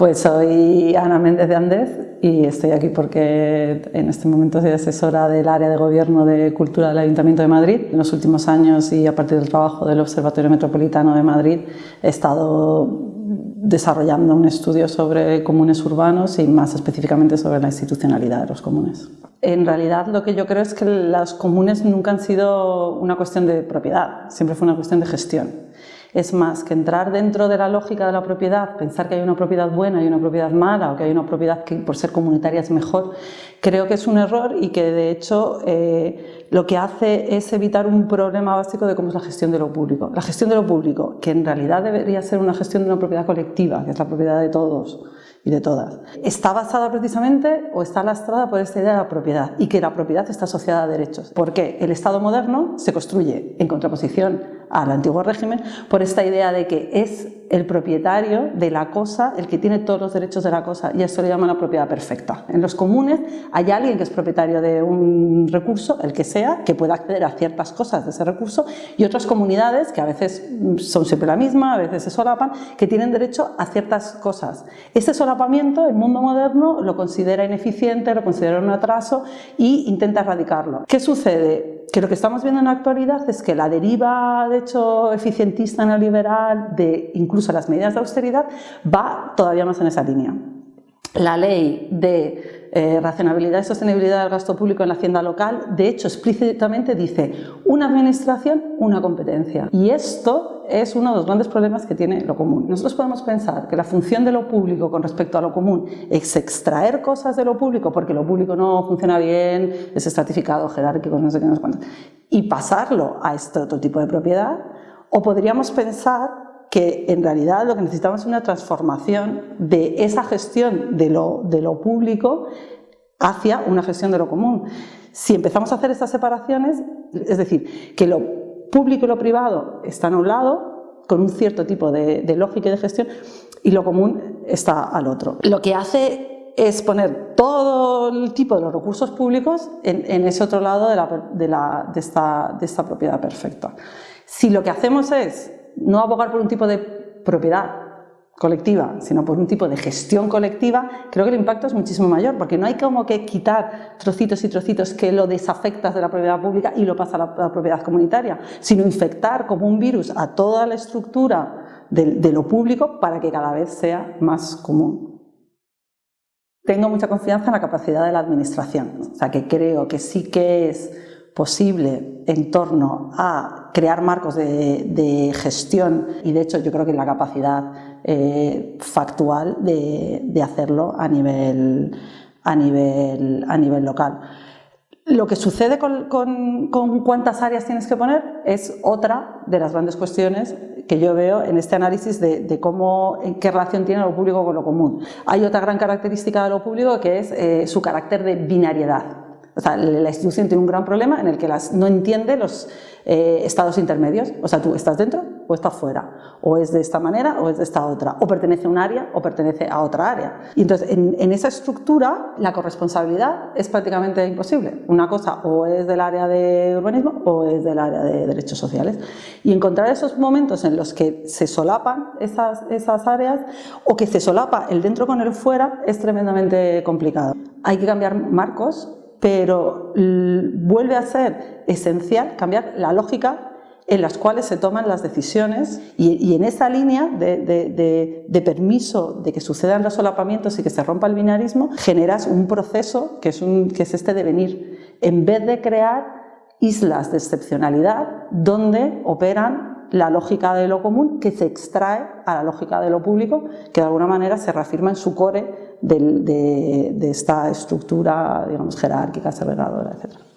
Pues soy Ana Méndez de Andez y estoy aquí porque en este momento soy asesora del área de gobierno de cultura del Ayuntamiento de Madrid. En los últimos años y a partir del trabajo del Observatorio Metropolitano de Madrid he estado desarrollando un estudio sobre comunes urbanos y más específicamente sobre la institucionalidad de los comunes. En realidad lo que yo creo es que los comunes nunca han sido una cuestión de propiedad, siempre fue una cuestión de gestión. Es más, que entrar dentro de la lógica de la propiedad, pensar que hay una propiedad buena y una propiedad mala o que hay una propiedad que por ser comunitaria es mejor, creo que es un error y que de hecho eh, lo que hace es evitar un problema básico de cómo es la gestión de lo público. La gestión de lo público, que en realidad debería ser una gestión de una propiedad colectiva, que es la propiedad de todos, y de todas. Está basada precisamente o está lastrada por esta idea de la propiedad y que la propiedad está asociada a derechos. Porque el Estado moderno se construye en contraposición al antiguo régimen por esta idea de que es el propietario de la cosa el que tiene todos los derechos de la cosa y esto le llama la propiedad perfecta. En los comunes hay alguien que es propietario de un recurso, el que sea, que puede acceder a ciertas cosas de ese recurso y otras comunidades que a veces son siempre la misma, a veces se solapan, que tienen derecho a ciertas cosas. Ese solapamiento el mundo moderno lo considera ineficiente, lo considera un atraso y intenta erradicarlo. ¿Qué sucede? Que lo que estamos viendo en la actualidad es que la deriva, de hecho, eficientista neoliberal de incluso las medidas de austeridad va todavía más en esa línea. La ley de eh, racionalidad y sostenibilidad del gasto público en la hacienda local, de hecho, explícitamente dice una administración, una competencia. Y esto es uno de los grandes problemas que tiene lo común. Nosotros podemos pensar que la función de lo público con respecto a lo común es extraer cosas de lo público porque lo público no funciona bien, es estratificado, jerárquico, no sé qué, no sé cuánto, y pasarlo a este otro tipo de propiedad, o podríamos pensar que en realidad lo que necesitamos es una transformación de esa gestión de lo, de lo público hacia una gestión de lo común. Si empezamos a hacer estas separaciones, es decir, que lo público y lo privado están a un lado, con un cierto tipo de, lógica y de gestión, y lo común está al otro. Lo que hace es poner todo el tipo de los recursos públicos en, ese otro lado de, de, esta, de esta propiedad perfecta. Si lo que hacemos es no abogar por un tipo de propiedad colectiva, sino por un tipo de gestión colectiva, creo que el impacto es muchísimo mayor, porque no hay como que quitar trocitos y trocitos que lo desafectas de la propiedad pública y lo pasa a la, propiedad comunitaria, sino infectar como un virus a toda la estructura de lo público para que cada vez sea más común. Tengo mucha confianza en la capacidad de la administración, o sea que creo que sí que es posible en torno a crear marcos de, gestión y de hecho yo creo que la capacidad eh, factual de, hacerlo a nivel, a, nivel, a nivel local. Lo que sucede con, cuántas áreas tienes que poner es otra de las grandes cuestiones que yo veo en este análisis de, cómo, en qué relación tiene lo público con lo común. Hay otra gran característica de lo público que es eh, su carácter de binariedad. O sea, la institución tiene un gran problema en el que las, no entiende los eh, estados intermedios. O sea, tú estás dentro o estás fuera. O es de esta manera o es de esta otra. O pertenece a un área o pertenece a otra área. Y entonces, en, esa estructura, la corresponsabilidad es prácticamente imposible. Una cosa o es del área de urbanismo o es del área de derechos sociales. Y encontrar esos momentos en los que se solapan esas, esas áreas o que se solapa el dentro con el fuera es tremendamente complicado. Hay que cambiar marcos pero vuelve a ser esencial cambiar la lógica en las cuales se toman las decisiones y, en esa línea de, permiso de que sucedan los solapamientos y que se rompa el binarismo, generas un proceso que es, que es este devenir, en vez de crear islas de excepcionalidad donde operan la lógica de lo común que se extrae a la lógica de lo público, que de alguna manera se reafirma en su core de, esta estructura digamos, jerárquica, segregadora, etc.